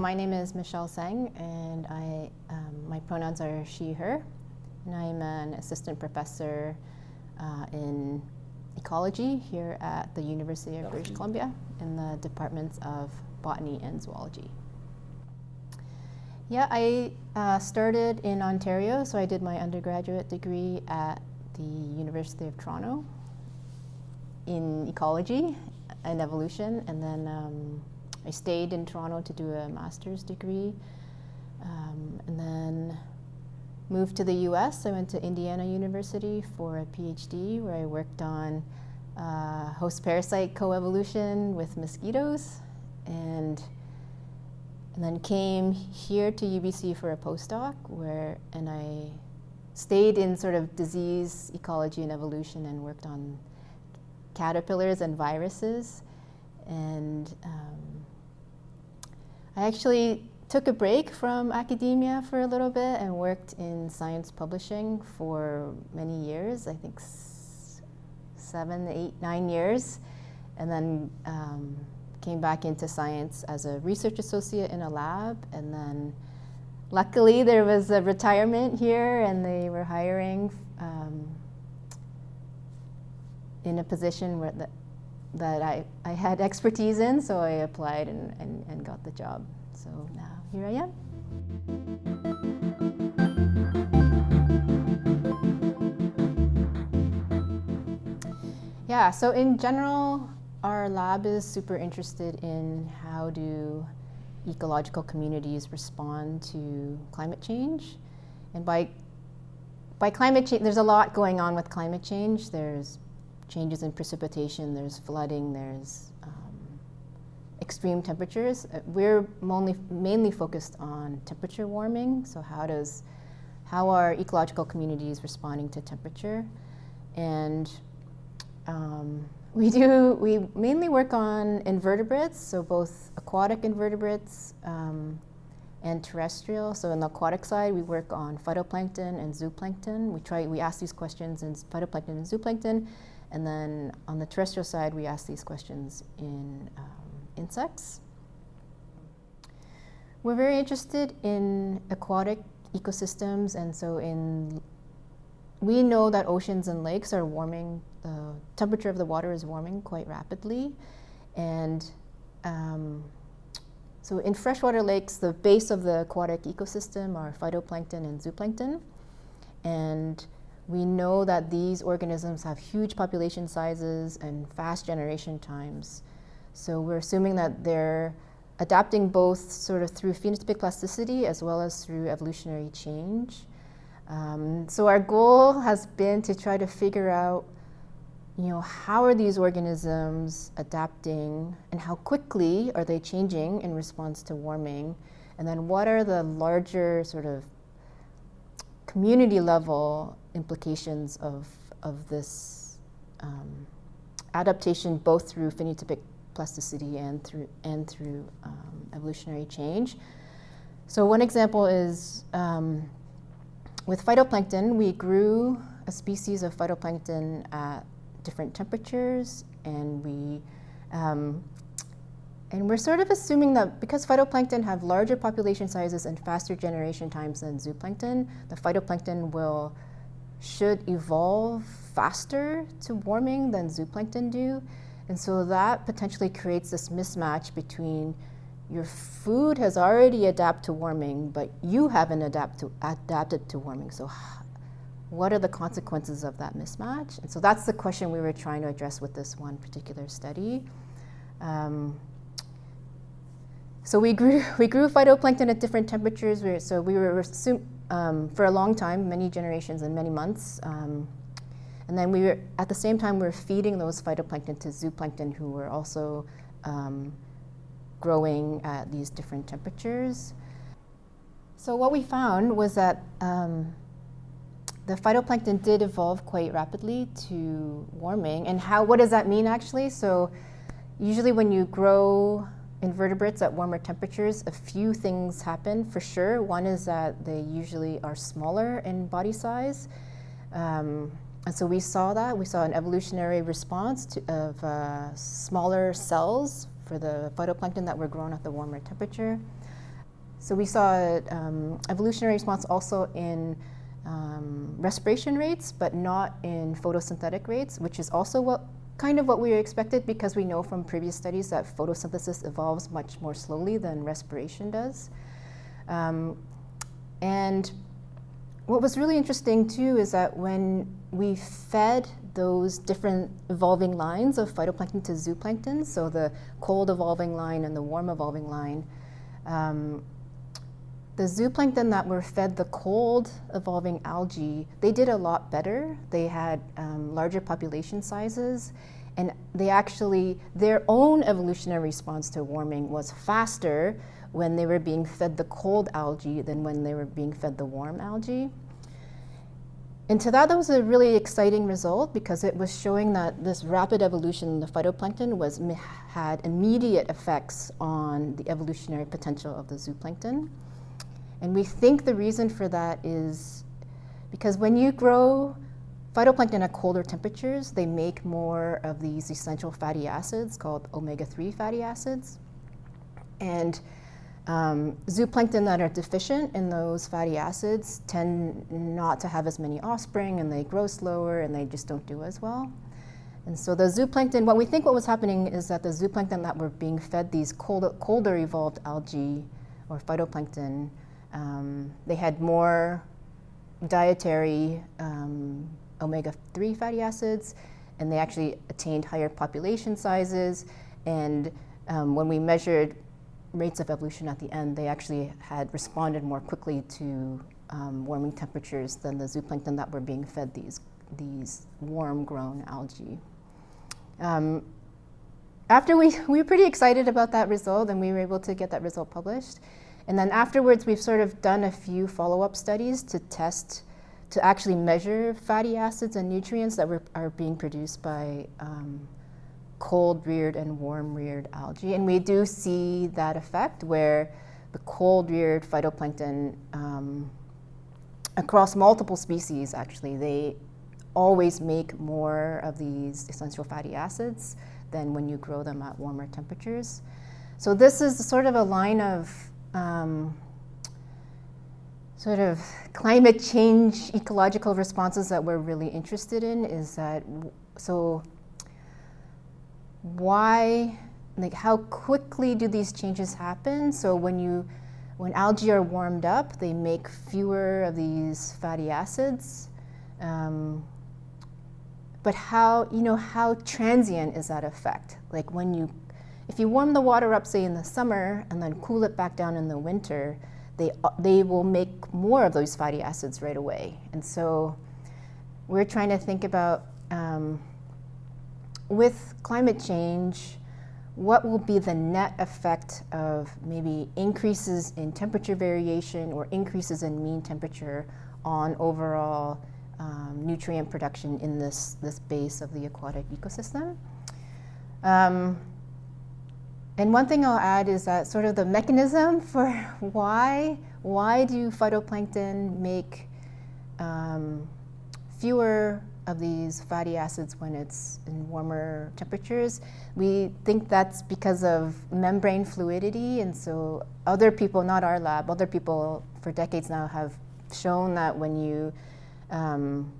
my name is Michelle Tseng, and I, um, my pronouns are she, her, and I'm an assistant professor uh, in ecology here at the University of British Columbia in the departments of botany and zoology. Yeah, I uh, started in Ontario, so I did my undergraduate degree at the University of Toronto in ecology and evolution, and then um, I stayed in Toronto to do a master's degree, um, and then moved to the U.S. I went to Indiana University for a PhD where I worked on uh, host parasite coevolution with mosquitoes, and and then came here to UBC for a postdoc where and I stayed in sort of disease ecology and evolution and worked on caterpillars and viruses and um, I actually took a break from academia for a little bit and worked in science publishing for many years, I think seven, eight, nine years, and then um, came back into science as a research associate in a lab, and then luckily there was a retirement here and they were hiring um, in a position where the, that I, I had expertise in, so I applied and, and, and got the job. So now here I am. Yeah, so in general, our lab is super interested in how do ecological communities respond to climate change. And by, by climate change, there's a lot going on with climate change. There's changes in precipitation, there's flooding, there's um, extreme temperatures. Uh, we're mainly, mainly focused on temperature warming, so how does, how are ecological communities responding to temperature? And um, we do, we mainly work on invertebrates, so both aquatic invertebrates um, and terrestrial. So on the aquatic side, we work on phytoplankton and zooplankton. We try, we ask these questions in phytoplankton and zooplankton, and then on the terrestrial side, we ask these questions in um, insects. We're very interested in aquatic ecosystems, and so in we know that oceans and lakes are warming, the temperature of the water is warming quite rapidly. And um, so in freshwater lakes, the base of the aquatic ecosystem are phytoplankton and zooplankton. And we know that these organisms have huge population sizes and fast generation times. So we're assuming that they're adapting both sort of through phenotypic plasticity as well as through evolutionary change. Um, so our goal has been to try to figure out, you know, how are these organisms adapting and how quickly are they changing in response to warming? And then what are the larger sort of community level implications of, of this um, adaptation both through phenotypic plasticity and through, and through um, evolutionary change. So one example is um, with phytoplankton, we grew a species of phytoplankton at different temperatures and we um, and we're sort of assuming that because phytoplankton have larger population sizes and faster generation times than zooplankton, the phytoplankton will should evolve faster to warming than zooplankton do. And so that potentially creates this mismatch between your food has already adapted to warming, but you haven't adapt to, adapted to warming. So what are the consequences of that mismatch? And so that's the question we were trying to address with this one particular study. Um, so we grew, we grew phytoplankton at different temperatures. We, so we were um, for a long time, many generations and many months. Um, and then we were, at the same time, we were feeding those phytoplankton to zooplankton who were also um, growing at these different temperatures. So what we found was that um, the phytoplankton did evolve quite rapidly to warming. And how, what does that mean actually? So usually when you grow invertebrates at warmer temperatures, a few things happen for sure. One is that they usually are smaller in body size. Um, and so we saw that. We saw an evolutionary response to, of uh, smaller cells for the phytoplankton that were grown at the warmer temperature. so we saw um, evolutionary response also in um, respiration rates, but not in photosynthetic rates, which is also what kind of what we expected because we know from previous studies that photosynthesis evolves much more slowly than respiration does. Um, and what was really interesting too is that when we fed those different evolving lines of phytoplankton to zooplankton, so the cold evolving line and the warm evolving line, um, the zooplankton that were fed the cold evolving algae, they did a lot better. They had um, larger population sizes, and they actually, their own evolutionary response to warming was faster when they were being fed the cold algae than when they were being fed the warm algae. And to that, that was a really exciting result because it was showing that this rapid evolution in the phytoplankton was, had immediate effects on the evolutionary potential of the zooplankton. And we think the reason for that is because when you grow phytoplankton at colder temperatures, they make more of these essential fatty acids called omega-3 fatty acids. And um, zooplankton that are deficient in those fatty acids tend not to have as many offspring and they grow slower and they just don't do as well. And so the zooplankton, what we think what was happening is that the zooplankton that were being fed these colder, colder evolved algae or phytoplankton, um, they had more dietary um, omega-3 fatty acids and they actually attained higher population sizes and um, when we measured rates of evolution at the end, they actually had responded more quickly to um, warming temperatures than the zooplankton that were being fed these, these warm-grown algae. Um, after we, we were pretty excited about that result and we were able to get that result published. And then afterwards, we've sort of done a few follow-up studies to test, to actually measure fatty acids and nutrients that were, are being produced by um, cold reared and warm reared algae. And we do see that effect where the cold reared phytoplankton um, across multiple species actually, they always make more of these essential fatty acids than when you grow them at warmer temperatures. So this is sort of a line of um, sort of climate change ecological responses that we're really interested in is that, so why, like how quickly do these changes happen? So when you, when algae are warmed up, they make fewer of these fatty acids. Um, but how, you know, how transient is that effect? Like when you, if you warm the water up, say in the summer, and then cool it back down in the winter, they, they will make more of those fatty acids right away. And so we're trying to think about um, with climate change, what will be the net effect of maybe increases in temperature variation or increases in mean temperature on overall um, nutrient production in this, this base of the aquatic ecosystem. Um, and one thing I'll add is that sort of the mechanism for why, why do phytoplankton make um, fewer of these fatty acids when it's in warmer temperatures. We think that's because of membrane fluidity, and so other people, not our lab, other people for decades now have shown that when you, um,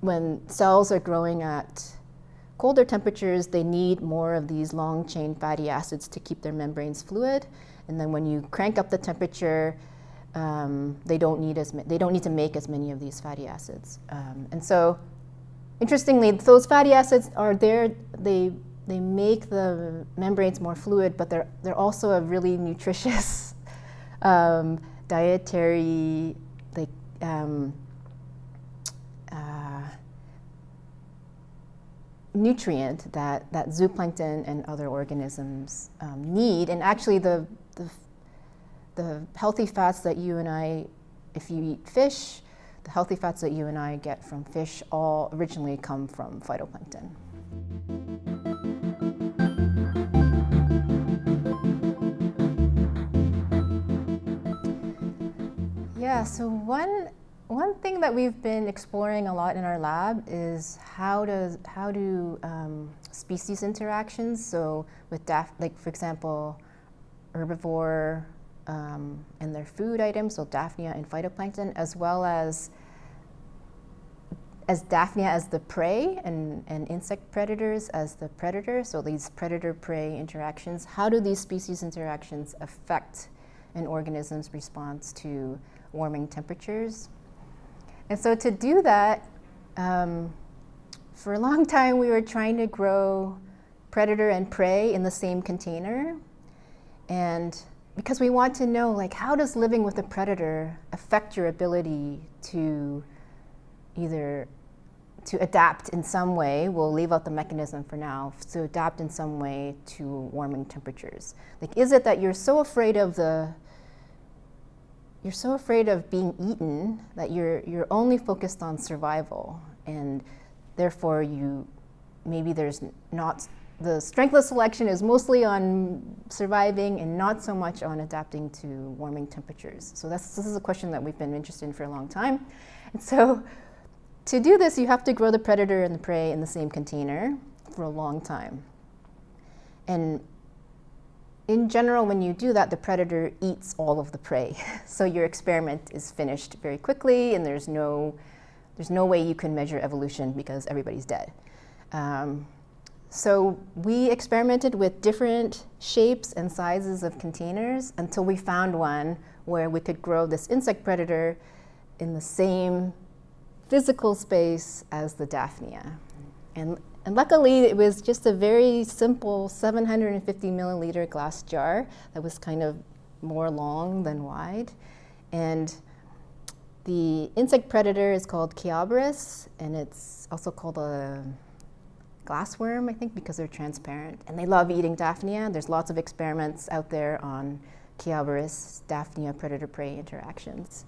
when cells are growing at colder temperatures, they need more of these long chain fatty acids to keep their membranes fluid. And then when you crank up the temperature, um, they don't need as they don't need to make as many of these fatty acids. Um, and so, interestingly, those fatty acids are there. They they make the membranes more fluid, but they're they're also a really nutritious um, dietary like. Um, uh, nutrient that, that zooplankton and other organisms um, need. And actually the, the the healthy fats that you and I, if you eat fish, the healthy fats that you and I get from fish all originally come from phytoplankton. Yeah, so one one thing that we've been exploring a lot in our lab is how does how do um, species interactions. So with daph like for example, herbivore um, and their food items, so Daphnia and phytoplankton, as well as as Daphnia as the prey and, and insect predators as the predator, so these predator-prey interactions, how do these species interactions affect an organism's response to warming temperatures? And so to do that, um, for a long time we were trying to grow predator and prey in the same container. And because we want to know, like, how does living with a predator affect your ability to either to adapt in some way, we'll leave out the mechanism for now, to adapt in some way to warming temperatures. Like, is it that you're so afraid of the, you're so afraid of being eaten that you're, you're only focused on survival and therefore you, maybe there's not, the strength of selection is mostly on surviving and not so much on adapting to warming temperatures. So that's, this is a question that we've been interested in for a long time. And so to do this, you have to grow the predator and the prey in the same container for a long time. And in general, when you do that, the predator eats all of the prey. so your experiment is finished very quickly and there's no, there's no way you can measure evolution because everybody's dead. Um, so we experimented with different shapes and sizes of containers until we found one where we could grow this insect predator in the same physical space as the Daphnia. And, and luckily, it was just a very simple 750 milliliter glass jar that was kind of more long than wide. And the insect predator is called Chaoborus, and it's also called a glassworm, I think, because they're transparent. And they love eating Daphnia. There's lots of experiments out there on Chaoborus, Daphnia predator-prey interactions.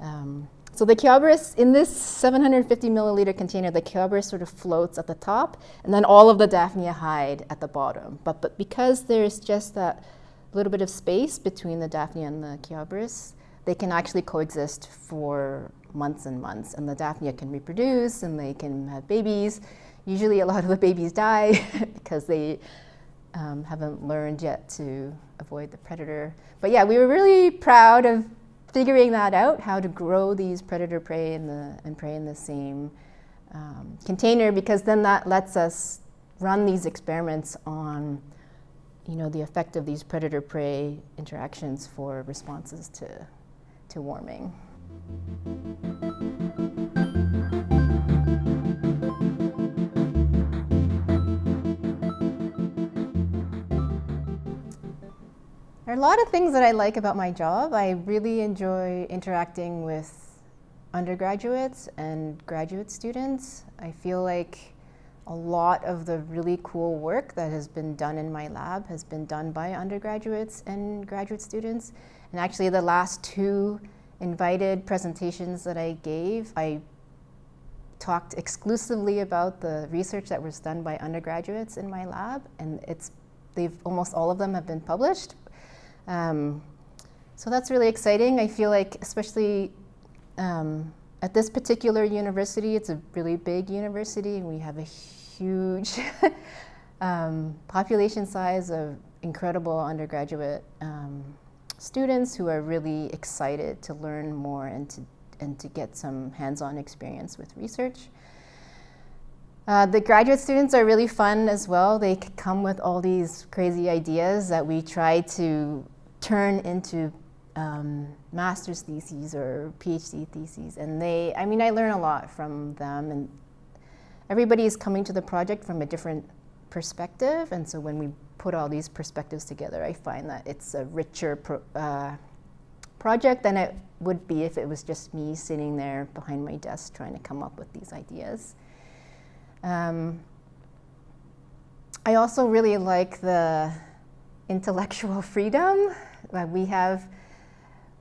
Um, so the Chaoborus, in this 750 milliliter container, the Chaoborus sort of floats at the top, and then all of the Daphnia hide at the bottom. But, but because there's just that little bit of space between the Daphnia and the Chaoborus, they can actually coexist for months and months. And the Daphnia can reproduce, and they can have babies. Usually a lot of the babies die because they um, haven't learned yet to avoid the predator. But yeah, we were really proud of figuring that out, how to grow these predator prey in the, and prey in the same um, container, because then that lets us run these experiments on you know, the effect of these predator-prey interactions for responses to, to warming. There are a lot of things that I like about my job. I really enjoy interacting with undergraduates and graduate students. I feel like a lot of the really cool work that has been done in my lab has been done by undergraduates and graduate students. And actually the last two invited presentations that I gave, I talked exclusively about the research that was done by undergraduates in my lab and it's they've almost all of them have been published um, so that's really exciting. I feel like, especially um, at this particular university, it's a really big university, and we have a huge um, population size of incredible undergraduate um, students who are really excited to learn more and to, and to get some hands-on experience with research. Uh, the graduate students are really fun as well. They come with all these crazy ideas that we try to turn into um, master's theses or PhD theses. And they, I mean, I learn a lot from them. And everybody is coming to the project from a different perspective. And so when we put all these perspectives together, I find that it's a richer pro uh, project than it would be if it was just me sitting there behind my desk trying to come up with these ideas. Um, I also really like the intellectual freedom uh, we have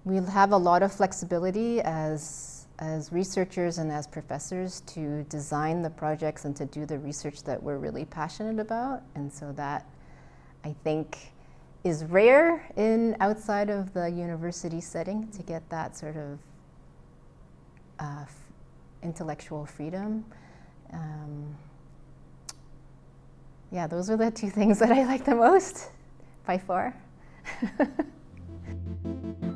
we have a lot of flexibility as as researchers and as professors to design the projects and to do the research that we're really passionate about. And so that I think is rare in outside of the university setting to get that sort of uh, intellectual freedom. Um, yeah, those are the two things that I like the most by far. thank you